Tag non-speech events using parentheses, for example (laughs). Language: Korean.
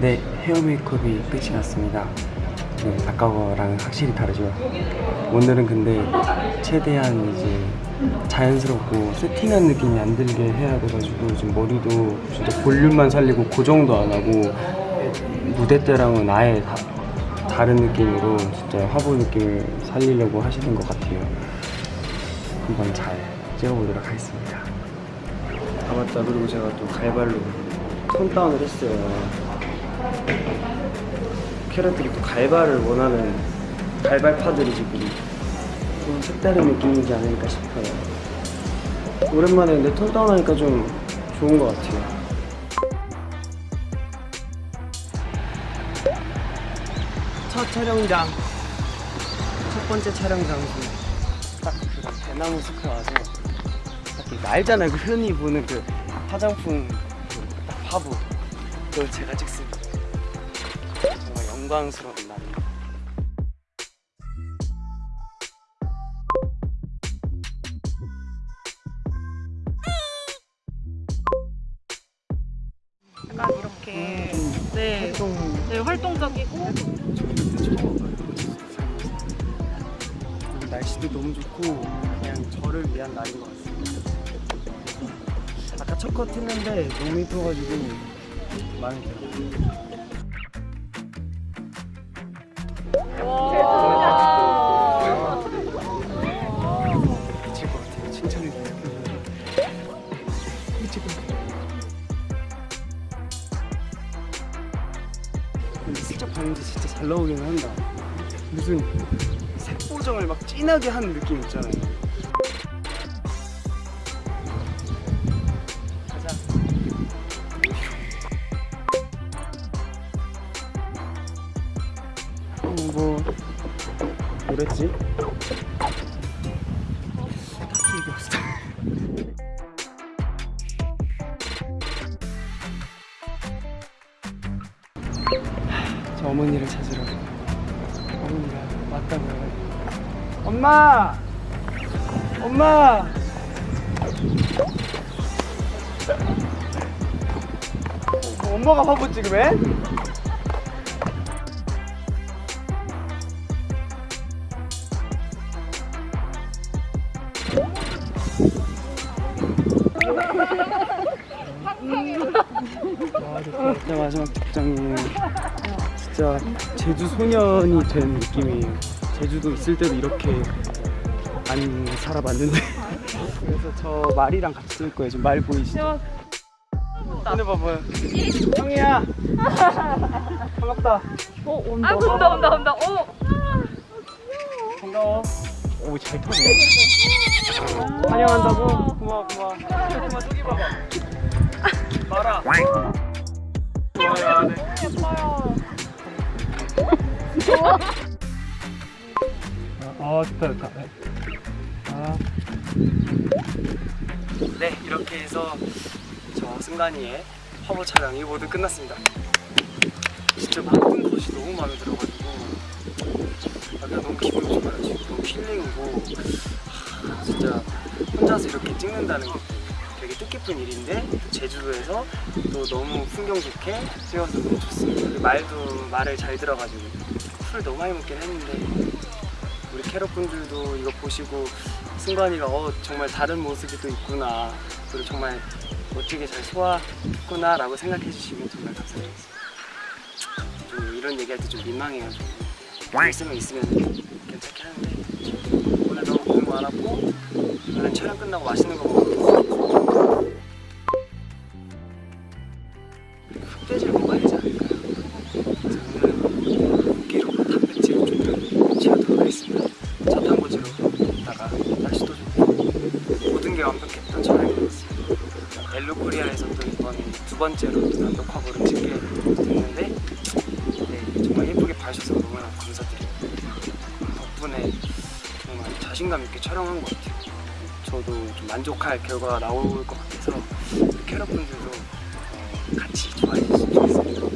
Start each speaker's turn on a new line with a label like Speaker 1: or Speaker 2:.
Speaker 1: 네, 헤어 메이크업이 끝이 났습니다. 네, 아까 거랑은 확실히 다르죠. 오늘은 근데 최대한 이제 자연스럽고 세팅한 느낌이 안 들게 해야 돼가지고 지금 머리도 진짜 볼륨만 살리고 고정도 안 하고 무대 때랑은 아예 다, 다른 느낌으로 진짜 화보 느낌을 살리려고 하시는 것 같아요. 한번 잘 찍어보도록 하겠습니다. 아 맞다 그리고 제가 또 갈발로 톤 다운을 했어요. 캐럿들이 또 갈발을 원하는 갈발파들이 지금 좀 색다른 느낌이지 않을까 싶어요. 오랜만에 근데 톤 다운 하니까 좀 좋은 것 같아요. 첫 촬영장. 첫 번째 촬영 장소. 딱그 대나무 숲에 와서 딱 이거 알잖아요. 그 흔히 보는 그 화장품 그 딱 화보 그걸 제가 찍습니다 영광스러운 날입니다
Speaker 2: 약간 이렇게 네, 네 활동적이고.
Speaker 1: 날씨도 너무 좋고 그냥 저를 위한 날인 것 같습니다. 아까 첫 컷 했는데 너무 이뻐가지고 마음에 들 같아요. 근데 슬쩍 봤는데 진짜 잘 나오긴 한다. 무슨 색보정을 막 진하게 한 느낌 있잖아요. 가자. 어, 뭐 뭐랬지? 어머니를 찾으러 어머니가 왔다고 해가지고 엄마! 엄마! 뭐 엄마가 화보 찍으래? 와, 진짜 마지막 직장이에요. 진짜 제주 소년이 된 느낌이에요. 제주도 있을 때도 이렇게 안 살아봤는데. (laughs) 그래서 저 말이랑 같이 쓸 거예요. 지금 말 보이시죠? 오늘 봐봐요. 형이야. 반갑다.
Speaker 2: 어 온다 아 온다 온다 온다 어
Speaker 1: 반가워. 오, 잘 타네. 환영한다고? 고마워, 고마워. 저기 봐봐. 봐라. 좋아요, 네. 어, 좋다, 좋다. 아. 네, 이렇게 해서 저 승관이의 화보 촬영이 모두 끝났습니다. 진짜 모든 것이 너무 마음에 들어가지고 약간 너무 기분 좋아요. 너무 힐링이고 하, 진짜 혼자서 이렇게 찍는다는 게 되게 뜻깊은 일인데 또 제주도에서 또 너무 풍경 좋게 찍어서 너무 좋습니다. 말도 말을 잘 들어가지고 술을 너무 많이 먹긴 했는데 우리 캐럿분들도 이거 보시고 승관이가 어 정말 다른 모습이 또 있구나. 그리고 정말 멋지게 잘 소화했구나 라고 생각해 주시면 정말 감사하겠습니다. 좀 이런 얘기할 때 좀 민망해요. 좀 있으면 있으면 괜찮게 하는데. 오늘 너무 고생 많았고 오늘 촬영 끝나고 맛있는 거 먹고 흑돼지를 먹어야 되지 않을까요? 이번 두 번째로 녹화 걸음 찍게 됐는데 네, 정말 예쁘게 봐주셔서 너무나 감사드립니다. 덕분에 정말 자신감 있게 촬영한 것 같아요. 저도 좀 만족할 결과가 나올 것 같아서 캐럿분들도 어, 같이 좋아해 주셨으면 좋겠습니다.